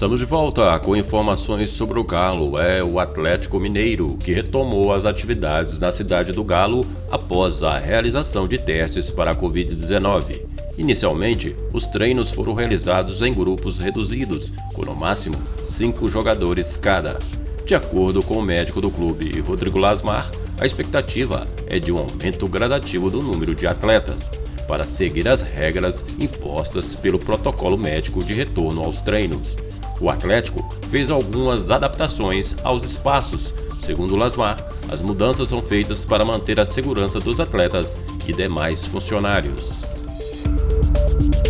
Estamos de volta com informações sobre o Galo. É o Atlético Mineiro que retomou as atividades na cidade do Galo após a realização de testes para a Covid-19. Inicialmente, os treinos foram realizados em grupos reduzidos, com no máximo cinco jogadores cada. De acordo com o médico do clube, Rodrigo Lasmar, a expectativa é de um aumento gradativo do número de atletas, para seguir as regras impostas pelo protocolo médico de retorno aos treinos. O Atlético fez algumas adaptações aos espaços. Segundo Lasmar, as mudanças são feitas para manter a segurança dos atletas e demais funcionários. Thank you.